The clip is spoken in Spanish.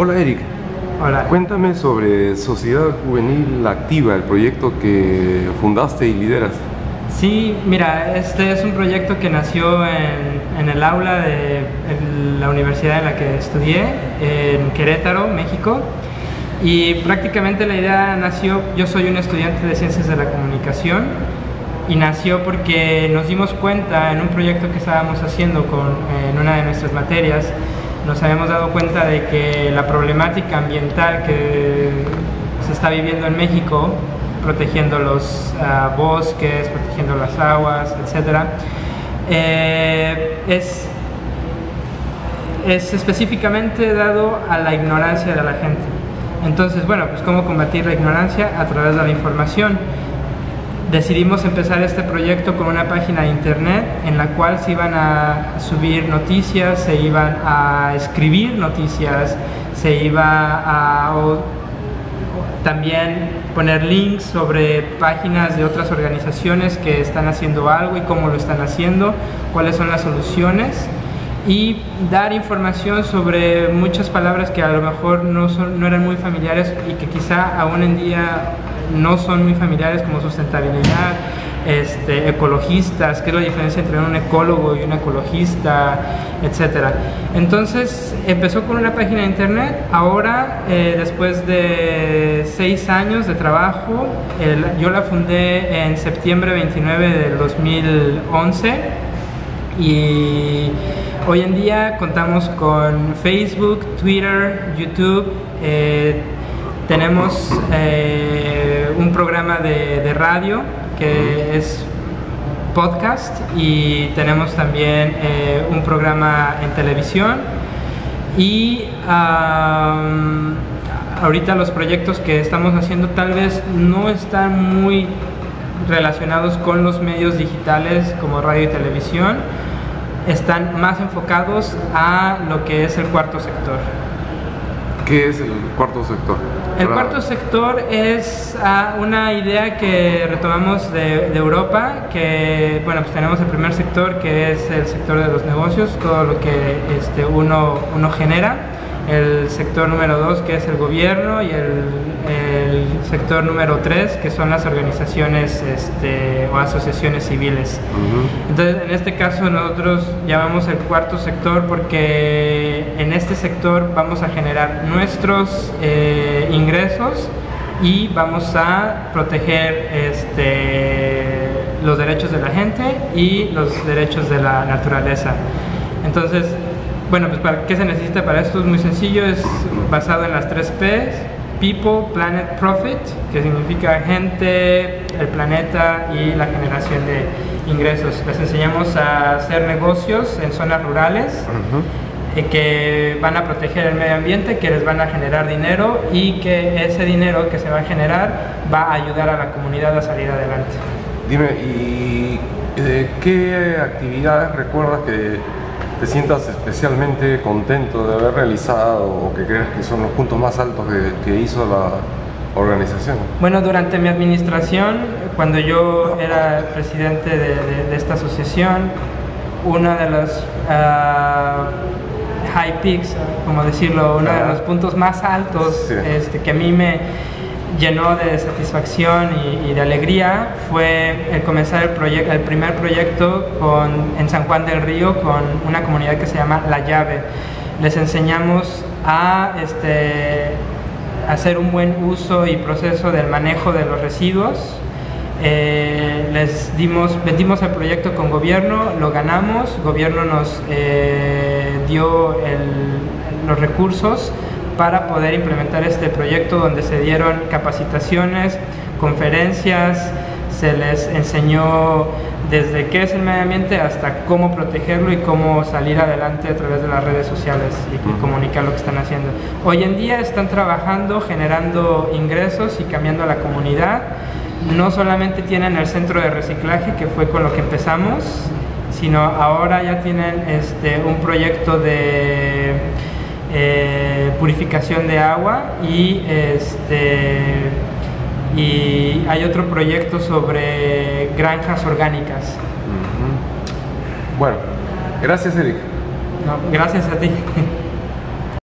Hola Eric. Hola. Cuéntame sobre Sociedad Juvenil Activa, el proyecto que fundaste y lideras. Sí, mira, este es un proyecto que nació en, el aula de la universidad en la que estudié, en Querétaro, México. Y prácticamente la idea nació, yo soy un estudiante de ciencias de la comunicación y nació porque nos dimos cuenta en un proyecto que estábamos haciendo con, en una de nuestras materias, nos habíamos dado cuenta de que la problemática ambiental que se está viviendo en México protegiendo los ah, bosques, protegiendo las aguas, etc. Eh, es, es específicamente dado a la ignorancia de la gente. Entonces, bueno, pues cómo combatir la ignorancia a través de la información. Decidimos empezar este proyecto con una página de internet en la cual se iban a subir noticias, se iban a escribir noticias, se iba a también poner links sobre páginas de otras organizaciones que están haciendo algo y cómo lo están haciendo, cuáles son las soluciones y dar información sobre muchas palabras que a lo mejor no, son, no eran muy familiares y que quizá aún en día no son muy familiares como sustentabilidad, este, ecologistas, qué es la diferencia entre un ecólogo y un ecologista, etcétera. Entonces empezó con una página de internet, ahora eh, después de seis años de trabajo, yo la fundé en septiembre 29 del 2011 y hoy en día contamos con Facebook, Twitter, YouTube, eh, tenemos eh, un programa de radio que es podcast y tenemos también eh, un programa en televisión. Y ahorita los proyectos que estamos haciendo tal vez no están muy relacionados con los medios digitales como radio y televisión, están más enfocados a lo que es el cuarto sector. ¿Qué es el cuarto sector? El cuarto sector es ah, una idea que retomamos de, Europa, que bueno, pues tenemos el primer sector que es el sector de los negocios, todo lo que este, uno, uno genera el sector número dos que es el gobierno y el, sector número tres que son las organizaciones este, o asociaciones civiles. Entonces en este caso nosotros llamamos el cuarto sector porque en este sector vamos a generar nuestros eh, ingresos y vamos a proteger este, los derechos de la gente y los derechos de la naturaleza. Entonces, bueno, pues ¿para qué se necesita para esto? Es muy sencillo, es basado en las tres P's, People, Planet, Profit, que significa gente, el planeta y la generación de ingresos. Les enseñamos a hacer negocios en zonas rurales y que van a proteger el medio ambiente, que les van a generar dinero y que ese dinero que se va a generar va a ayudar a la comunidad a salir adelante. Dime, ¿y de qué actividades recuerdas que te sientas especialmente contento de haber realizado o que crees que son los puntos más altos que, hizo la organización? Bueno, durante mi administración, cuando yo era presidente de, esta asociación, uno de los ah, high peaks, como decirlo, uno de los puntos más altos este, que a mí me llenó de satisfacción y, de alegría fue el comenzar el, proyecto, el primer proyecto con, en San Juan del Río con una comunidad que se llama La Llave. Les enseñamos a este, hacer un buen uso y proceso del manejo de los residuos. Eh, les dimos, vendimos el proyecto con gobierno, lo ganamos, gobierno nos eh, dio los recursos para poder implementar este proyecto donde se dieron capacitaciones, conferencias, se les enseñó desde qué es el medio ambiente hasta cómo protegerlo y cómo salir adelante a través de las redes sociales y comunicar lo que están haciendo. Hoy en día están trabajando, generando ingresos y cambiando a la comunidad. No solamente tienen el centro de reciclaje, que fue con lo que empezamos, sino ahora ya tienen este, un proyecto de eh, purificación de agua y, este, y hay otro proyecto sobre granjas orgánicas. Bueno, gracias Eric. gracias a ti.